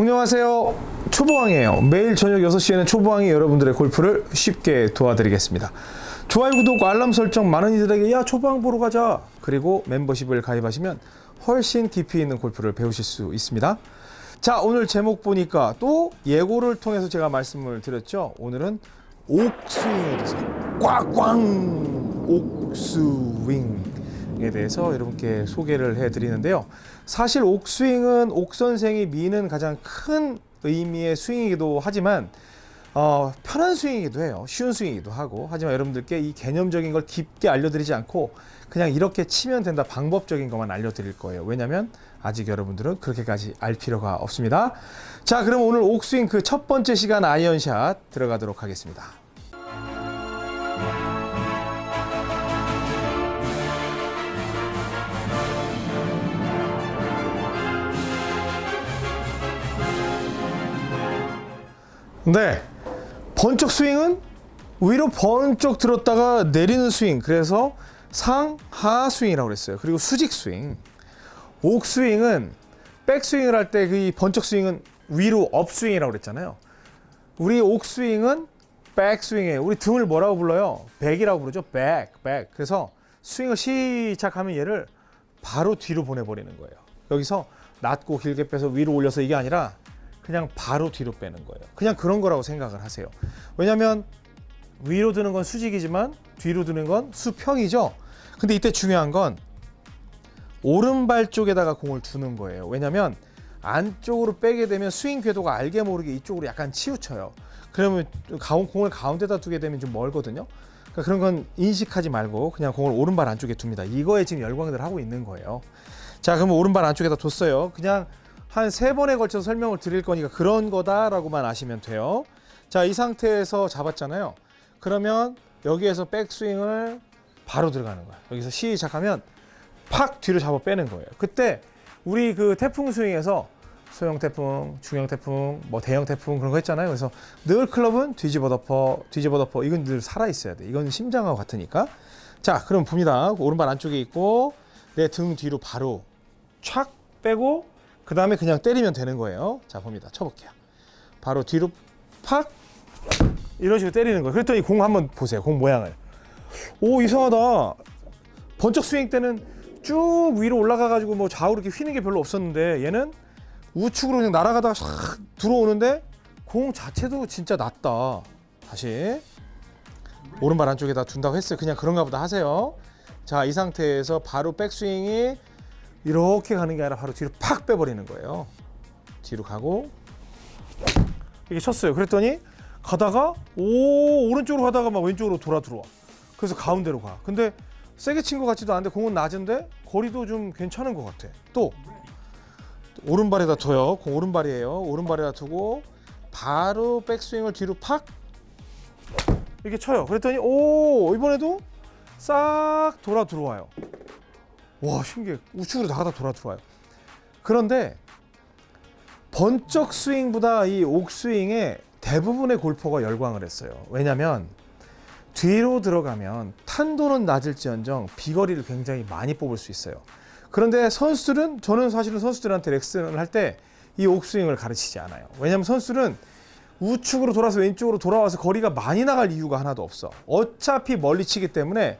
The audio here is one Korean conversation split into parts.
안녕하세요. 초보왕이에요. 매일 저녁 6시에는 초보왕이 여러분들의 골프를 쉽게 도와드리겠습니다. 좋아요, 구독, 알람 설정 많은 이들에게 야 초보왕 보러 가자. 그리고 membership을 가입하시면 훨씬 깊이 있는 골프를 배우실 수 있습니다. 자 오늘 제목 보니까 또 예고를 통해서 제가 말씀을 드렸죠. 오늘은 옥스윙에 대해서 꽉꽝 옥스윙 에 대해서 여러분께 소개를 해드리는데요. 사실 옥스윙은 옥 선생이 미는 가장 큰 의미의 스윙이기도 하지만 어, 편한 스윙이기도 해요. 쉬운 스윙이기도 하고 하지만 여러분들께 이 개념적인 걸 깊게 알려드리지 않고 그냥 이렇게 치면 된다 방법적인 것만 알려드릴 거예요. 왜냐하면 아직 여러분들은 그렇게까지 알 필요가 없습니다. 자 그럼 오늘 옥스윙 그 첫 번째 시간 아이언샷 들어가도록 하겠습니다. 네. 번쩍 스윙은 위로 번쩍 들었다가 내리는 스윙. 그래서 상하 스윙이라고 그랬어요. 그리고 수직 스윙. 옥 스윙은 백 스윙을 할 때 그 번쩍 스윙은 위로 up 스윙이라고 그랬잖아요. 우리 옥 스윙은 백 스윙이에요. 우리 등을 뭐라고 불러요? back이라고 부르죠. back, back. 그래서 스윙을 시작하면 얘를 바로 뒤로 보내버리는 거예요. 여기서 낮고 길게 빼서 위로 올려서 이게 아니라 그냥 바로 뒤로 빼는 거예요. 그냥 그런 거라고 생각을 하세요. 왜냐하면 위로 드는 건 수직이지만 뒤로 드는 건 수평이죠. 근데 이때 중요한 건 오른발 쪽에다가 공을 두는 거예요. 왜냐하면 안쪽으로 빼게 되면 스윙 궤도가 알게 모르게 이쪽으로 약간 치우쳐요. 그러면 공을 가운데다 두게 되면 좀 멀거든요. 그러니까 그런 건 인식하지 말고 그냥 공을 오른발 안쪽에 둡니다. 이거에 지금 열광들 하고 있는 거예요. 자, 그러면 오른발 안쪽에다 뒀어요. 그냥 한 세 번에 걸쳐서 설명을 드릴 거니까 그런 거다라고만 아시면 돼요. 자, 이 상태에서 잡았잖아요. 그러면 여기에서 백스윙을 바로 들어가는 거야. 여기서 시작하면 팍 뒤로 잡아 빼는 거예요. 그때 우리 그 태풍 스윙에서 소형 태풍, 중형 태풍, 뭐 대형 태풍 그런 거 했잖아요. 그래서 늘 클럽은 뒤집어 덮어, 뒤집어 덮어. 이건 늘 살아 있어야 돼. 이건 심장하고 같으니까. 자, 그럼 봅니다. 오른발 안쪽에 있고 내 등 뒤로 바로 촥 빼고 그 다음에 그냥 때리면 되는 거예요. 자, 봅니다. 쳐볼게요. 바로 뒤로 팍 이런 식으로 때리는 거예요. 그랬더니 공 한번 보세요. 공 모양을. 오 이상하다. 번쩍 스윙 때는 쭉 위로 올라가 가지고 뭐 좌우로 이렇게 휘는 게 별로 없었는데 얘는 우측으로 그냥 날아가다가 싹 들어오는데 공 자체도 진짜 낮다. 다시 오른발 안쪽에다 둔다고 했어요. 그냥 그런가 보다 하세요. 자, 이 상태에서 바로 백스윙이 이렇게 가는 게 아니라 바로 뒤로 팍 빼버리는 거예요. 뒤로 가고 이렇게 쳤어요. 그랬더니 가다가 오 오른쪽으로 가다가 막 왼쪽으로 돌아 들어와. 그래서 가운데로 가. 근데 세게 친 것 같지도 않은데 공은 낮은데 거리도 좀 괜찮은 것 같아. 또 오른발에다 둬요. 공 오른발이에요. 오른발에다 두고 바로 백스윙을 뒤로 팍 이렇게 쳐요. 그랬더니 오 이번에도 싹 돌아 들어와요. 와 신기해. 우측으로 나가다 돌아 들어와요. 그런데 번쩍 스윙보다 이 옥스윙에 대부분의 골퍼가 열광을 했어요. 왜냐하면 뒤로 들어가면 탄도는 낮을지언정 비거리를 굉장히 많이 뽑을 수 있어요. 그런데 선수들은 저는 사실은 선수들한테 레슨을 할 때 이 옥스윙을 가르치지 않아요. 왜냐하면 선수들은 우측으로 돌아서 왼쪽으로 돌아와서 거리가 많이 나갈 이유가 하나도 없어. 어차피 멀리 치기 때문에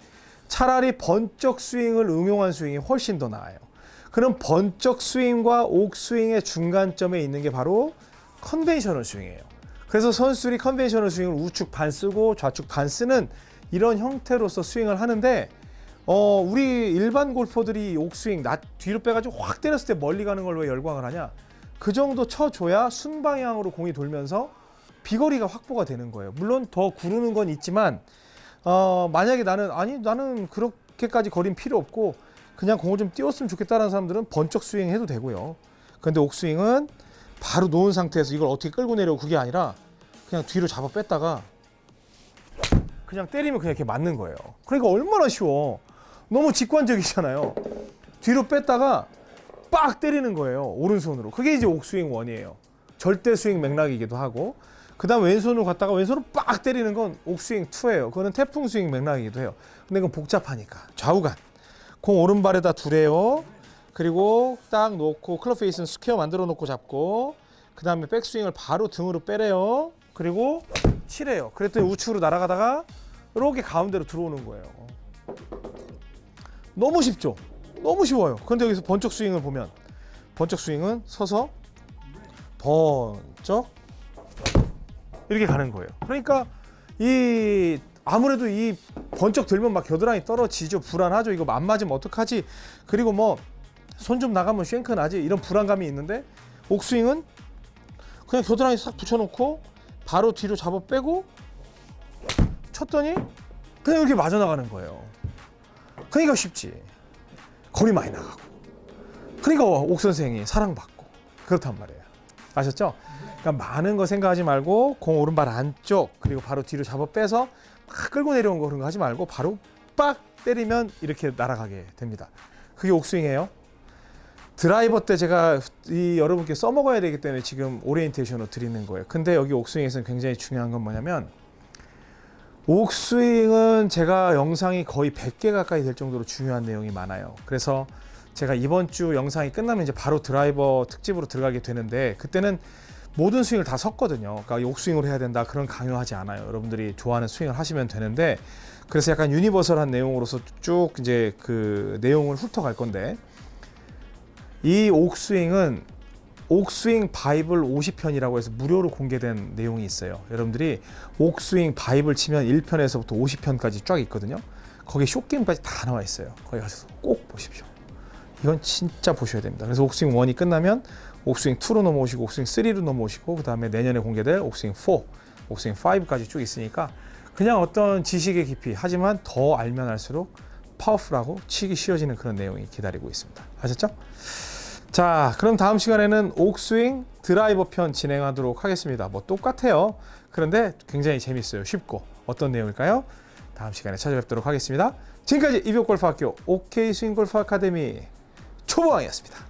차라리 번쩍 스윙을 응용한 스윙이 훨씬 더 나아요. 그럼 번쩍 스윙과 옥스윙의 중간점에 있는 게 바로 conventional 스윙이에요. 그래서 선수들이 conventional 스윙을 우측 반 쓰고 좌측 반 쓰는 이런 형태로서 스윙을 하는데 어 우리 일반 골퍼들이 옥스윙 낮 뒤로 빼가지고 확 때렸을 때 멀리 가는 걸 왜 열광을 하냐? 그 정도 쳐줘야 순방향으로 공이 돌면서 비거리가 확보가 되는 거예요. 물론 더 구르는 건 있지만 어 만약에 나는 아니 나는 그렇게까지 거린 필요 없고 그냥 공을 좀 띄웠으면 좋겠다는 사람들은 번쩍 스윙 해도 되고요. 근데 옥스윙은 바로 놓은 상태에서 이걸 어떻게 끌고 내려고 그게 아니라 그냥 뒤로 잡아 뺐다가 그냥 때리면 그냥 이렇게 맞는 거예요. 그러니까 얼마나 쉬워. 너무 직관적이잖아요. 뒤로 뺐다가 빡 때리는 거예요. 오른손으로. 그게 이제 옥스윙 one이에요. 절대 스윙 맥락이기도 하고 그 다음 왼손으로 갔다가 왼손으로 빡 때리는 건 옥스윙 2예요. 그거는 태풍 스윙 맥락이기도 해요. 근데 그건 복잡하니까. 좌우간. 공 오른발에다 두래요. 그리고 딱 놓고 클럽 face는 square 만들어 놓고 잡고 그 다음에 백스윙을 바로 등으로 빼래요. 그리고 치래요. 그랬더니 우측으로 날아가다가 이렇게 가운데로 들어오는 거예요. 너무 쉽죠? 너무 쉬워요. 그런데 여기서 번쩍 스윙을 보면 번쩍 스윙은 서서 번쩍 이렇게 가는 거예요. 그러니까 이 아무래도 이 번쩍 들면 막 겨드랑이 떨어지죠. 불안하죠. 이거 안 맞으면 어떡하지? 그리고 뭐 손 좀 나가면 쉔크 나지? 이런 불안감이 있는데 옥스윙은 그냥 겨드랑이 싹 붙여놓고 바로 뒤로 잡아 빼고 쳤더니 그냥 이렇게 맞아 나가는 거예요. 그러니까 쉽지. 거리 많이 나가고. 그러니까 옥 선생이 사랑받고 그렇단 말이에요. 아셨죠? 그러니까 많은 거 생각하지 말고 공 오른발 안쪽 그리고 바로 뒤로 잡아 빼서 막 끌고 내려온 거 그런 거 하지 말고 바로 빡 때리면 이렇게 날아가게 됩니다. 그게 옥스윙이에요. 드라이버 때 제가 이 여러분께 써먹어야 되기 때문에 지금 오리엔테이션으로 드리는 거예요. 근데 여기 옥스윙에서는 굉장히 중요한 건 뭐냐면 옥스윙은 제가 영상이 거의 100개 가까이 될 정도로 중요한 내용이 많아요. 그래서 제가 이번 주 영상이 끝나면 이제 바로 드라이버 특집으로 들어가게 되는데 그때는 모든 스윙을 다 섞거든요. 그러니까 옥스윙으로 해야 된다 그런 강요하지 않아요. 여러분들이 좋아하는 스윙을 하시면 되는데 그래서 약간 universal한 내용으로서 쭉 이제 그 내용을 훑어갈 건데 이 옥스윙은 옥스윙 바이블 50편이라고 해서 무료로 공개된 내용이 있어요. 여러분들이 옥스윙 바이블 치면 1편에서부터 50편까지 쫙 있거든요. 거기 쇼게임까지 다 나와 있어요. 거기 가셔서 꼭 보십시오. 이건 진짜 보셔야 됩니다. 그래서 옥스윙 1이 끝나면 옥스윙 2로 넘어오시고 옥스윙 3로 넘어오시고 그 다음에 내년에 공개될 옥스윙 4, 옥스윙 5까지 쭉 있으니까 그냥 어떤 지식의 깊이 하지만 더 알면 알수록 파워풀하고 치기 쉬워지는 그런 내용이 기다리고 있습니다. 아셨죠? 자, 그럼 다음 시간에는 옥스윙 드라이버 편 진행하도록 하겠습니다. 뭐 똑같아요. 그런데 굉장히 재밌어요. 쉽고 어떤 내용일까요? 다음 시간에 찾아뵙도록 하겠습니다. 지금까지 이병골프학교 OK 스윙골프 아카데미 초보왕이었습니다.